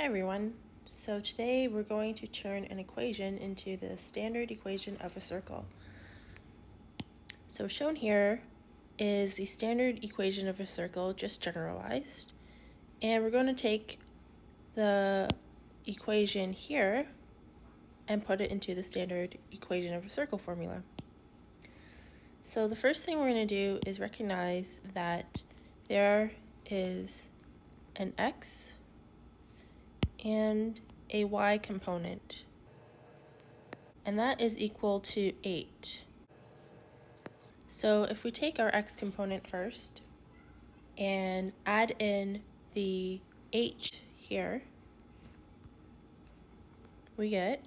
Hi everyone. So today we're going to turn an equation into the standard equation of a circle. So shown here is the standard equation of a circle, just generalized. And we're going to take the equation here and put it into the standard equation of a circle formula. So the first thing we're going to do is recognize that there is an x and a y component. And that is equal to 8. So if we take our x component first and add in the h here, we get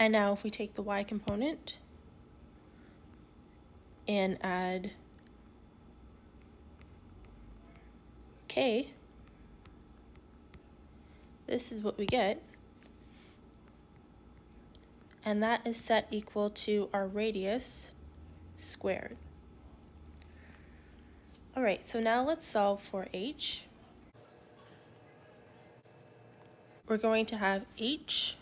And now if we take the y component and add k, this is what we get. And that is set equal to our radius squared. All right, so now let's solve for h. We're going to have h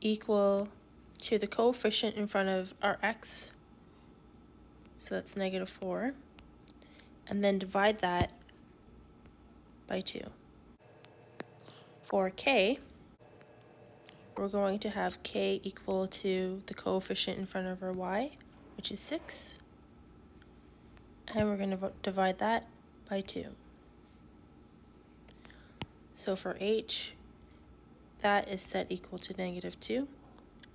equal to the coefficient in front of our x, so that's negative 4 and then divide that by 2. For k, we're going to have k equal to the coefficient in front of our y, which is 6, and we're going to divide that by 2. So for h, that is set equal to negative 2,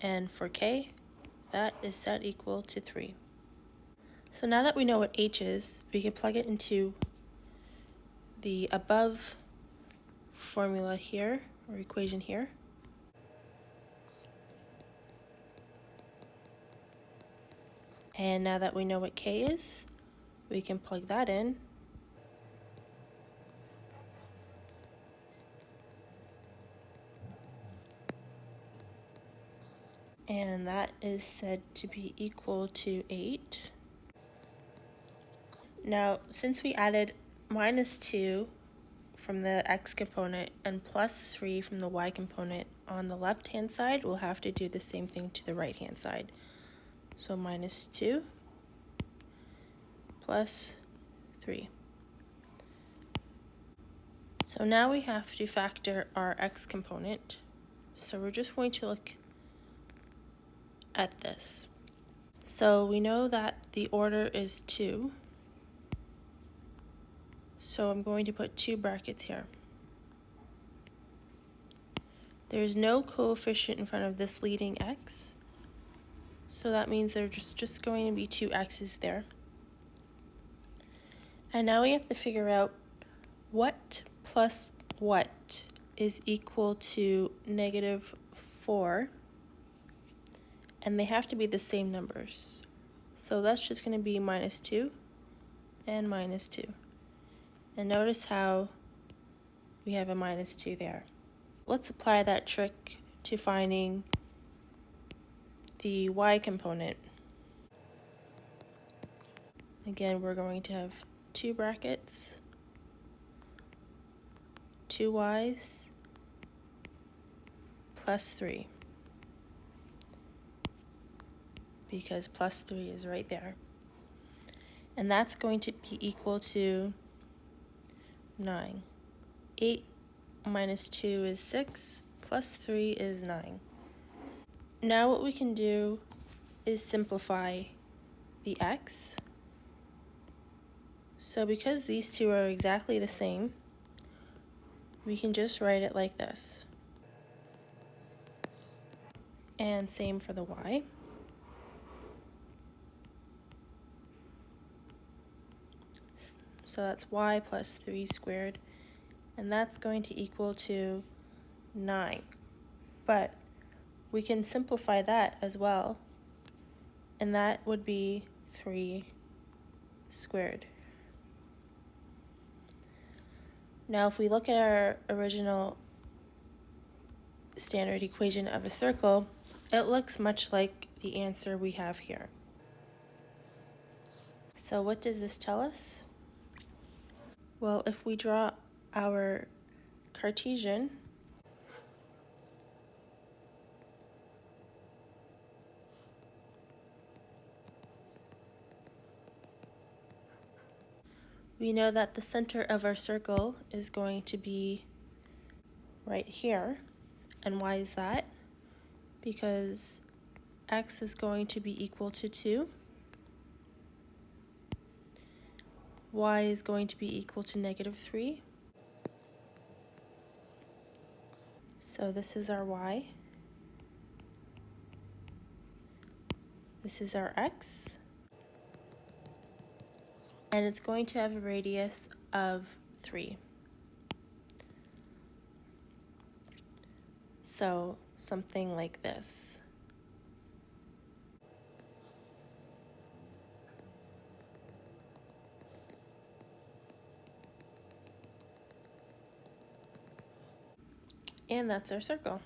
and for k, that is set equal to 3. So now that we know what h is, we can plug it into the above formula here, or equation here. And now that we know what k is, we can plug that in. And that is said to be equal to 8. Now, since we added minus 2 from the x component and plus 3 from the y component on the left hand side, we'll have to do the same thing to the right hand side. So minus 2 plus 3. So now we have to factor our x component. So we're just going to look at this. So we know that the order is 2. So I'm going to put two brackets here. There's no coefficient in front of this leading x. So that means there's just, just going to be two x's there. And now we have to figure out what plus what is equal to negative 4. And they have to be the same numbers. So that's just going to be minus 2 and minus 2. And notice how we have a minus 2 there. Let's apply that trick to finding the y component. Again, we're going to have two brackets, two y's, plus 3. Because plus 3 is right there. And that's going to be equal to 9. 8 minus 2 is 6, plus 3 is 9. Now what we can do is simplify the x. So because these two are exactly the same, we can just write it like this. And same for the y. So that's y plus 3 squared. And that's going to equal to 9. But we can simplify that as well. And that would be 3 squared. Now if we look at our original standard equation of a circle, it looks much like the answer we have here. So what does this tell us? Well, if we draw our Cartesian, we know that the center of our circle is going to be right here. And why is that? Because x is going to be equal to 2. Y is going to be equal to negative 3. So this is our y. This is our x. And it's going to have a radius of 3. So something like this. And that's our circle.